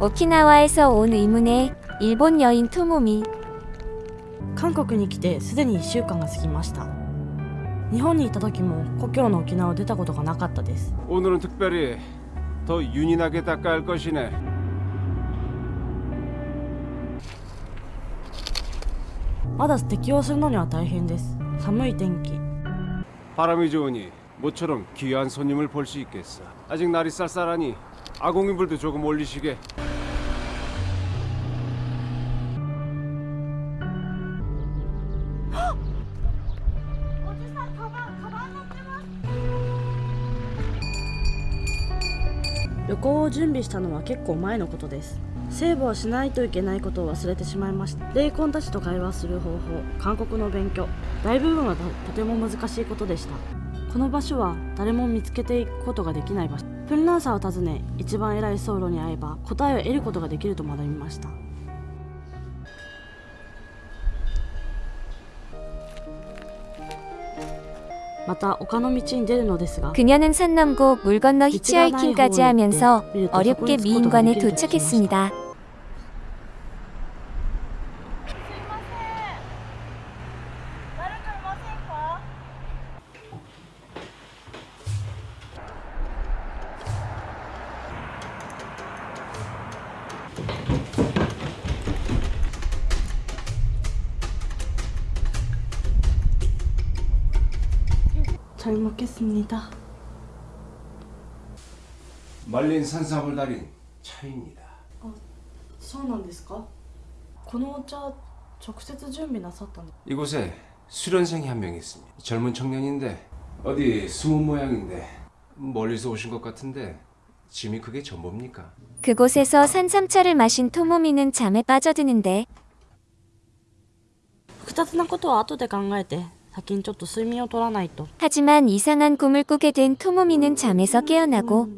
오키나와에서 온 의문의 일본 여인 토모미 韓国に来てすでに1週間が過ぎました日本にいた時も故郷の沖縄を出たことがなかったです 오늘은 특별히 더 윤인하게 닦아야 할 것이네. まだ適応するのには大変です寒い天気 바람이 좋으니 모처럼 귀한 손님을 볼 수 있겠어. 아직 날이 쌀쌀하니 아공인불도 조금 올리시게. 음. 旅行を準備したのは結構前のことですセーブをしないといけないことを忘れてしまいました霊魂たちと会話する方法韓国の勉強大部分はととても難しいことでしたこの場所は誰も見つけていくことができない場所 プンラーサーを訪ね一番偉い僧侶に会えば答えを得ることができると学びましたまた丘の道に出るのですが 그녀는 산 넘고 물 건너 히치하이킹까지 하면서 어렵게 미인관에 도착했습니다. 잘 먹겠습니다 말린 산삼을 달인 차입니다. そうなんですかこのお茶直接準備なさったの 이곳에 수련생이 한 명 있습니다. 젊은 청년인데 어디 숨은 모양인데 멀리서 오신 것 같은데 짐이 그게 전부입니까? 그곳에서 산삼차를 마신 토모미는 잠에 빠져드는데 複雑なことは後で考えて 先にちょっと睡眠を取らないと 하지만 이상한 꿈을 꾸게 된 토모미는 잠에서 깨어나고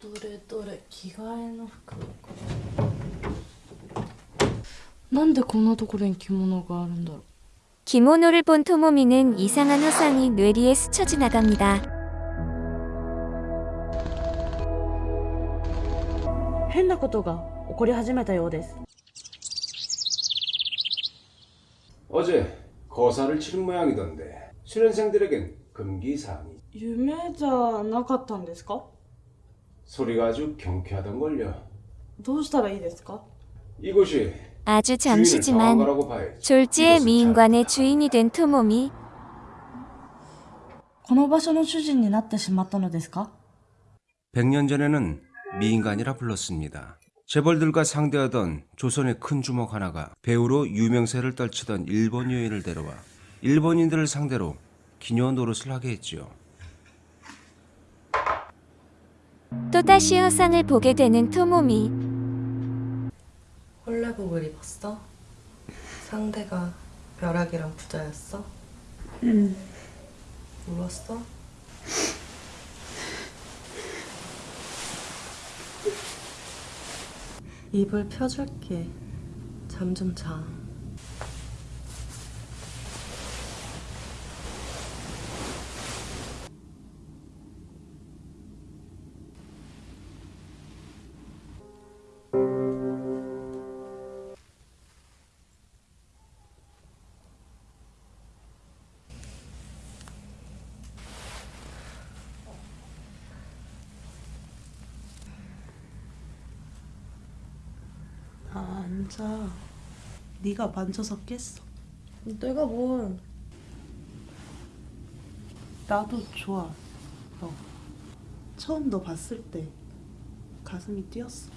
どれどれ着替えの服なんでこんなところに着物があるんだろう 기모노를 본 토모미는 이상한 화상이 뇌리에 스쳐 지나갑니다. 変なことが起こり始めたようです 어제 거사를 치른 모양이던데 수련생들에겐 금기사항이 夢じゃなかったんですか 소리가 아주 경쾌하던걸요. どうしたらいいですか 이곳이 아주 주인을 당한 잠시지만 거라고 봐야지. 졸지의 이곳은 미인관의 잘 주인이 된 토모미 この場所の主人になってしまったのですか 100년 전에는 미인간이라 불렀습니다. 재벌들과 상대하던 조선의 큰 주먹 하나가 배우로 유명세를 떨치던 일본 여인을 데려와 일본인들을 상대로 기녀 노릇을 하게 했지요. 또다시 화상을 보게 되는 토모미 홀레복을 입었어? 상대가 벼락이랑 부자였어? 응. 울었어? 입을 펴줄게. 잠 좀 자. 아, 앉아. 네가 만져서 깼어. 내가 뭘? 나도 좋아. 너. 처음 너 봤을 때 가슴이 뛰었어.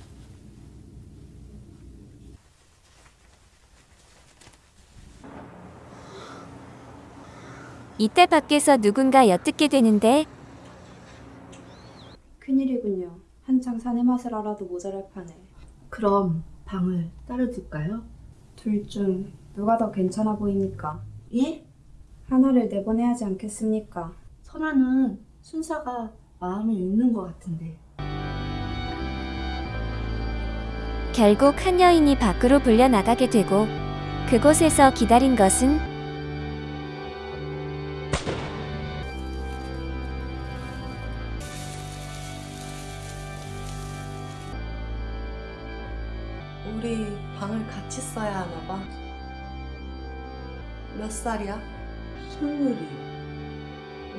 이때 밖에서 누군가 엿듣게 되는데 큰일이군요. 한창 사내 맛을 알아도 모자랄 판에. 그럼 방을 따로 둘까요? 둘 중 누가 더 괜찮아 보입니까? 예? 하나를 내보내야 하지 않겠습니까? 선아는 순사가 마음을 읽는 것 같은데. 결국 한 여인이 밖으로 불려 나가게 되고 그곳에서 기다린 것은 우리 방을 같이 써야 하나 봐. 몇 살이야? 스물이요.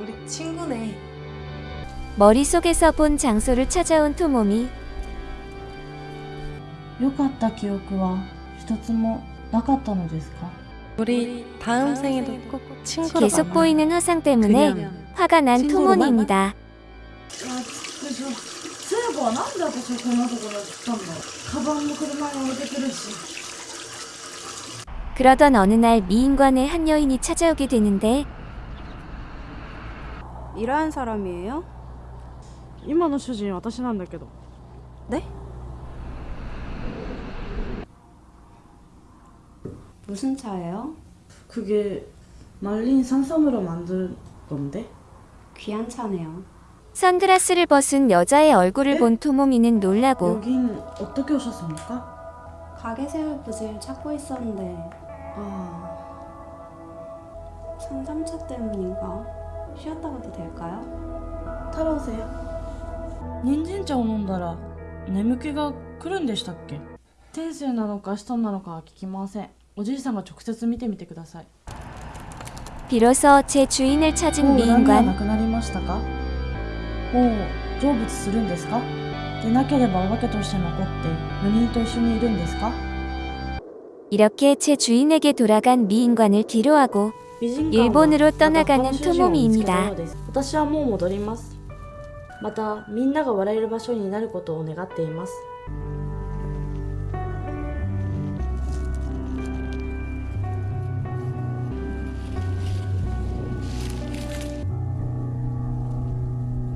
우리 친구네. 머릿속에서 본 장소를 찾아온 토모미. 良かった記憶は一つもなかったのですか 우리 다음 생에도 꼭 친구로 계속 만나. 보이는 화상 때문에 화가 난 토모니입니다. でしょ そういえばなんで私はこんなところに来たんだカバンも車に置いてくるし 그러던 어느 날 미인관에 한 여인이 찾아오게 되는데 이러한 사람이에요? 今の主人私なんだけど 네? 무슨 차예요? 그게 말린 산삼으로 만든 건데 귀한 차네요. 선글라스를 벗은 여자의 얼굴을 에? 본 토모미는 놀라고 여긴 어떻게 오셨습니까? 가게 세울 부지를 찾고 있었는데 아... 상담차 때문인가? 쉬었다 가도 될까요? 太郎せ人参茶を飲んだら眠気が来るんでしたっけ天性なのか使徒なのかは聞きませんおじいさんが直接見てみてください 비로소 제 주인을 찾은 もう恨みはな 미인관 くなりましたか もう成仏するんですかでなければお化けとして残って4人と一緒にいるんですか 이렇게 제 주인에게 돌아간 미인관을 뒤로하고 美人 일본으로 떠나가는 また他の主人を見つけた 토모미입니다. ようです私はもう戻りますまたみんなが笑える場所になることを願っています